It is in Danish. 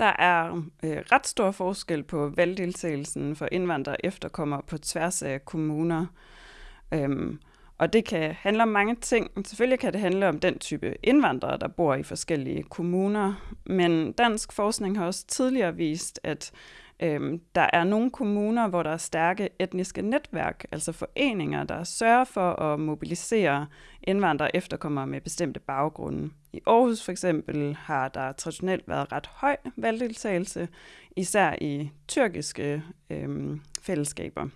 Der er øh, ret stor forskel på valgdeltagelsen for indvandrere efterkommere på tværs af kommuner. Øhm, og det kan handle om mange ting. Selvfølgelig kan det handle om den type indvandrere, der bor i forskellige kommuner. Men dansk forskning har også tidligere vist, at øhm, der er nogle kommuner, hvor der er stærke etniske netværk, altså foreninger, der sørger for at mobilisere indvandrere efterkommere med bestemte baggrunde. I Aarhus for eksempel har der traditionelt været ret høj valgdeltagelse, især i tyrkiske øhm, fællesskaber.